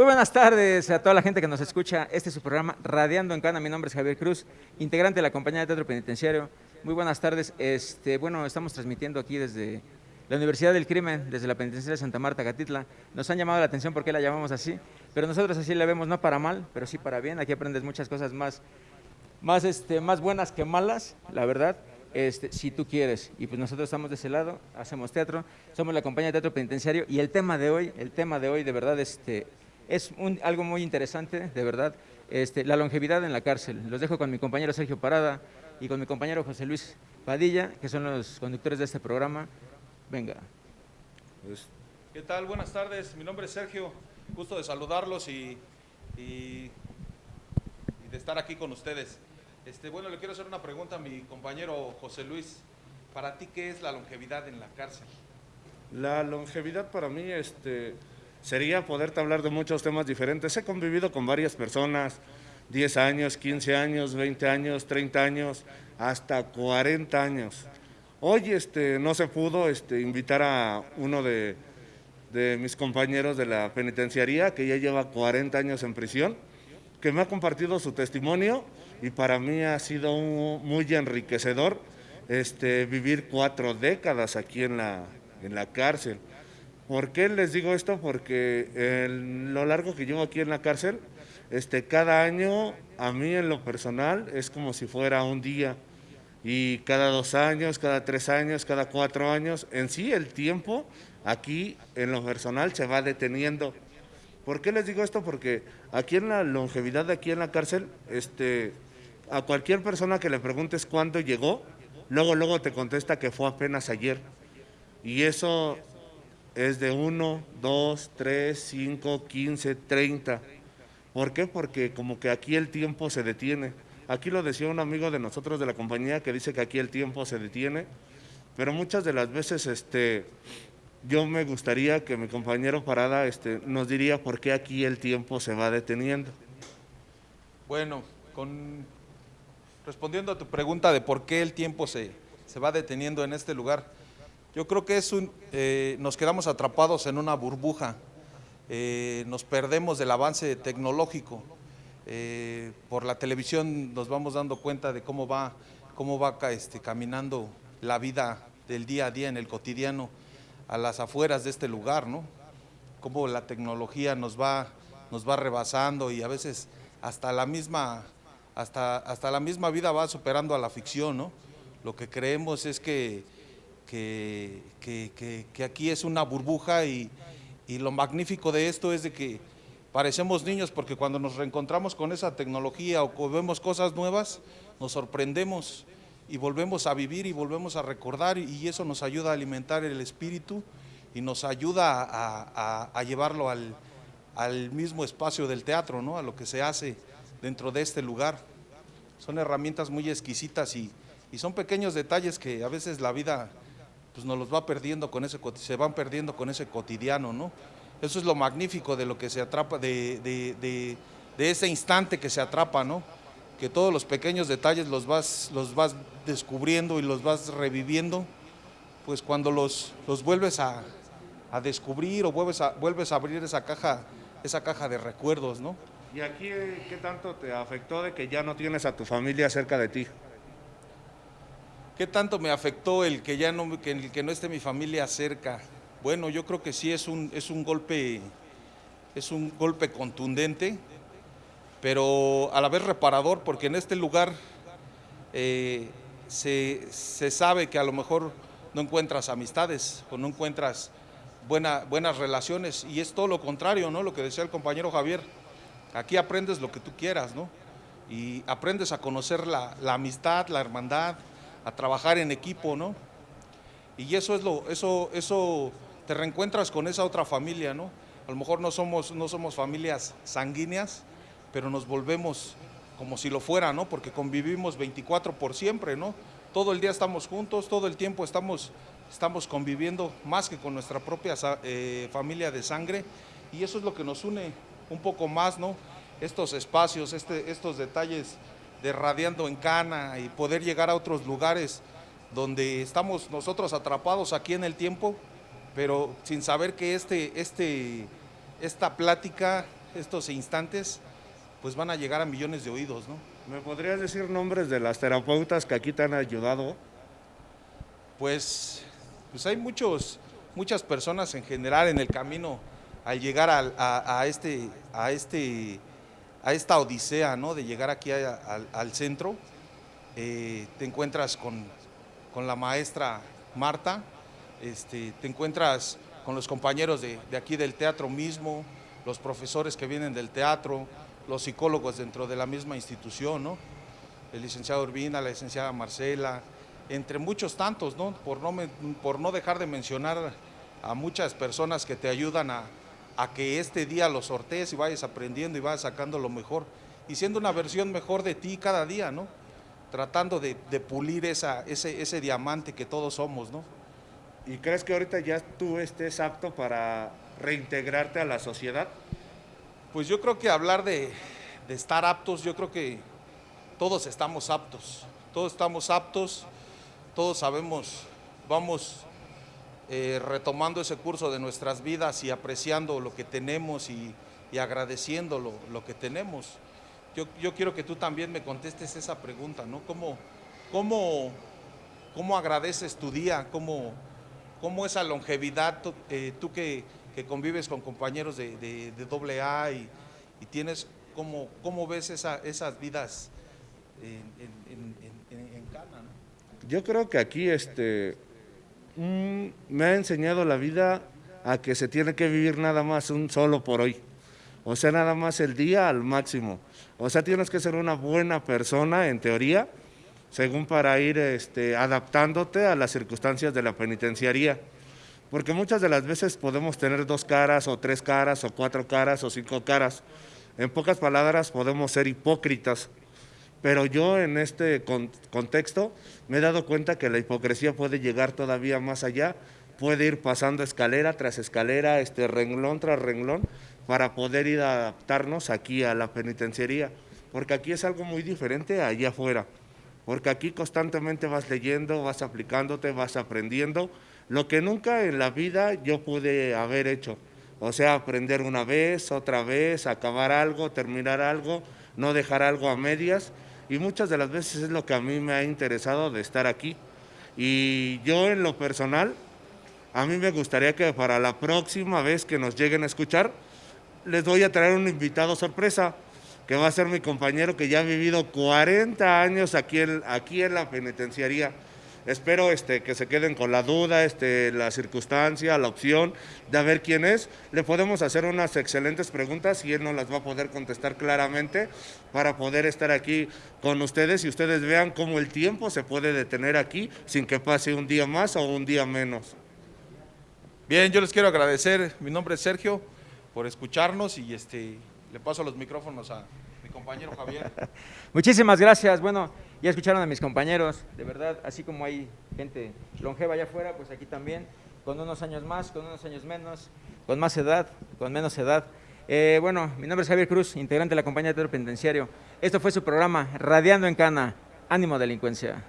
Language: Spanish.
Muy buenas tardes a toda la gente que nos escucha. Este es su programa Radiando en Cana. Mi nombre es Javier Cruz, integrante de la compañía de teatro penitenciario. Muy buenas tardes. Este, bueno, estamos transmitiendo aquí desde la Universidad del Crimen, desde la penitenciaria de Santa Marta, Catitla. Nos han llamado la atención porque la llamamos así, pero nosotros así la vemos no para mal, pero sí para bien. Aquí aprendes muchas cosas más, más, este, más buenas que malas, la verdad. Este, si tú quieres. Y pues nosotros estamos de ese lado, hacemos teatro, somos la compañía de teatro penitenciario y el tema de hoy, el tema de hoy de verdad este, es algo muy interesante, de verdad, este, la longevidad en la cárcel. Los dejo con mi compañero Sergio Parada y con mi compañero José Luis Padilla, que son los conductores de este programa. Venga. Pues, ¿Qué tal? Buenas tardes, mi nombre es Sergio, gusto de saludarlos y, y de estar aquí con ustedes. Este, bueno, le quiero hacer una pregunta a mi compañero José Luis. ¿Para ti qué es la longevidad en la cárcel? La longevidad para mí este, sería poderte hablar de muchos temas diferentes. He convivido con varias personas, 10 años, 15 años, 20 años, 30 años, hasta 40 años. Hoy este, no se pudo este, invitar a uno de, mis compañeros de la penitenciaría, que ya lleva 40 años en prisión, que me ha compartido su testimonio y para mí ha sido muy enriquecedor este, vivir cuatro décadas aquí en la, en la cárcel. ¿Por qué les digo esto? Porque en lo largo que llevo aquí en la cárcel, este, cada año a mí en lo personal es como si fuera un día y cada dos años, cada tres años, cada cuatro años, en sí el tiempo aquí en lo personal se va deteniendo. ¿Por qué les digo esto? Porque aquí en la longevidad de aquí en la cárcel, este, a cualquier persona que le preguntes cuándo llegó, luego, luego te contesta que fue apenas ayer. Y eso es de 1, 2, 3, 5, 15, 30. ¿Por qué? Porque como que aquí el tiempo se detiene. Aquí lo decía un amigo de nosotros de la compañía que dice que aquí el tiempo se detiene, pero muchas de las veces este, yo me gustaría que mi compañero Parada este, nos diría por qué aquí el tiempo se va deteniendo. Bueno, con respondiendo a tu pregunta de por qué el tiempo se, se va deteniendo en este lugar, yo creo que es un, eh, nos quedamos atrapados en una burbuja, eh, nos perdemos del avance tecnológico, eh, por la televisión nos vamos dando cuenta de cómo va, cómo va este, caminando la vida del día a día en el cotidiano a las afueras de este lugar, ¿no? Cómo la tecnología nos va, nos va rebasando y a veces hasta la misma hasta, hasta la misma vida va superando a la ficción, ¿no? Lo que creemos es que, que, que, aquí es una burbuja y, y, lo magnífico de esto es de que parecemos niños porque cuando nos reencontramos con esa tecnología o vemos cosas nuevas, nos sorprendemos y volvemos a vivir y volvemos a recordar y eso nos ayuda a alimentar el espíritu y nos ayuda a, a, a llevarlo al, al mismo espacio del teatro, ¿no? a lo que se hace dentro de este lugar. Son herramientas muy exquisitas y, son pequeños detalles que a veces la vida pues nos los va perdiendo con ese, se van perdiendo con ese cotidiano, ¿no? Eso es lo magnífico de lo que se atrapa, de, de, ese instante que se atrapa, ¿no? Que todos los pequeños detalles los vas, los vas descubriendo y los vas reviviendo, pues cuando los, los vuelves a, a descubrir o vuelves a, vuelves a abrir esa caja, esa caja de recuerdos, ¿no? ¿Y aquí qué tanto te afectó de que ya no tienes a tu familia cerca de ti? ¿Qué tanto me afectó el que ya no, que, el que no esté mi familia cerca? Bueno, yo creo que sí es un, es un golpe, es un golpe contundente, pero a la vez reparador, porque en este lugar eh, se, se, sabe que a lo mejor no encuentras amistades o no encuentras buena, buenas relaciones, y es todo lo contrario, ¿no? Lo que decía el compañero Javier Aquí aprendes lo que tú quieras, ¿no? Y aprendes a conocer la, amistad, la hermandad, a trabajar en equipo, ¿no? Y eso es lo, eso, eso te reencuentras con esa otra familia, ¿no? A lo mejor no somos, no somos familias sanguíneas, pero nos volvemos como si lo fuera, ¿no? Porque convivimos 24 por siempre, ¿no? Todo el día estamos juntos, todo el tiempo estamos, estamos conviviendo más que con nuestra propia eh, familia de sangre y eso es lo que nos une un poco más, ¿no? Estos espacios, este, estos detalles de radiando en cana y poder llegar a otros lugares donde estamos nosotros atrapados aquí en el tiempo, pero sin saber que este, este, esta plática estos instantes, pues van a llegar a millones de oídos, ¿no? ¿Me podrías decir nombres de las terapeutas que aquí te han ayudado? Pues, pues hay muchos, muchas personas en general en el camino al llegar a, a este, a, este, a esta odisea, ¿no? De llegar aquí al- centro, eh, te encuentras con, con la maestra Marta, este, te encuentras con los compañeros de, de aquí del teatro mismo, los profesores que vienen del teatro, los psicólogos dentro de la misma institución, ¿no? El licenciado Urbina, la licenciada Marcela, entre muchos tantos, ¿no? Por no, por no dejar de mencionar a muchas personas que te ayudan a, a que este día lo sortees y vayas aprendiendo y vayas sacando lo mejor y siendo una versión mejor de ti cada día, ¿no? Tratando de, de pulir esa, ese, ese diamante que todos somos, ¿no? ¿Y crees que ahorita ya tú estés apto para reintegrarte a la sociedad? Pues yo creo que hablar de, de estar aptos, yo creo que todos estamos aptos, todos estamos aptos, todos sabemos, vamos eh, retomando ese curso de nuestras vidas y apreciando lo que tenemos y, y agradeciendo lo, que tenemos. Yo, yo quiero que tú también me contestes esa pregunta, ¿no? ¿Cómo, cómo, cómo agradeces tu día? ¿Cómo, cómo esa longevidad, tú, eh, que, que convives con compañeros de, de, de doble A y, y tienes, ¿cómo, cómo ves esa, esas vidas en, en, Cana? Yo creo que aquí este, mm, me ha enseñado la vida a que se tiene que vivir nada más un solo por hoy. O sea, nada más el día al máximo. O sea, tienes que ser una buena persona en teoría, según para ir este, adaptándote a las circunstancias de la penitenciaría. Porque muchas de las veces podemos tener dos caras o tres caras o cuatro caras o cinco caras. En pocas palabras podemos ser hipócritas. Pero yo en este con- contexto me he dado cuenta que la hipocresía puede llegar todavía más allá, puede ir pasando escalera tras escalera, este renglón tras renglón, para poder ir a adaptarnos aquí a la penitenciaría. Porque aquí es algo muy diferente allá afuera. Porque aquí constantemente vas leyendo, vas aplicándote, vas aprendiendo, lo que nunca en la vida yo pude haber hecho. O sea, aprender una vez, otra vez, acabar algo, terminar algo, no dejar algo a medias. Y muchas de las veces es lo que a mí me ha interesado de estar aquí. Y yo en lo personal, a mí me gustaría que para la próxima vez que nos lleguen a escuchar, les voy a traer un invitado sorpresa, que va a ser mi compañero que ya ha vivido 40 años aquí en, aquí en la penitenciaría. Espero este, que se queden con la duda, este, la circunstancia, la opción de ver quién es. Le podemos hacer unas excelentes preguntas y él nos las va a poder contestar claramente para poder estar aquí con ustedes y ustedes vean cómo el tiempo se puede detener aquí sin que pase un día más o un día menos. Bien, yo les quiero agradecer, mi nombre es Sergio, por escucharnos y este, le paso los micrófonos a mi compañero Javier. Muchísimas gracias. Bueno, ya escucharon a mis compañeros, de verdad, así como hay gente longeva allá afuera, pues aquí también, con unos años más, con unos años menos, con más edad, con menos edad. Eh, bueno, mi nombre es Javier Cruz, integrante de la compañía de teatro penitenciario. Esto fue su programa Radiando en Cana. Ánimo delincuencia.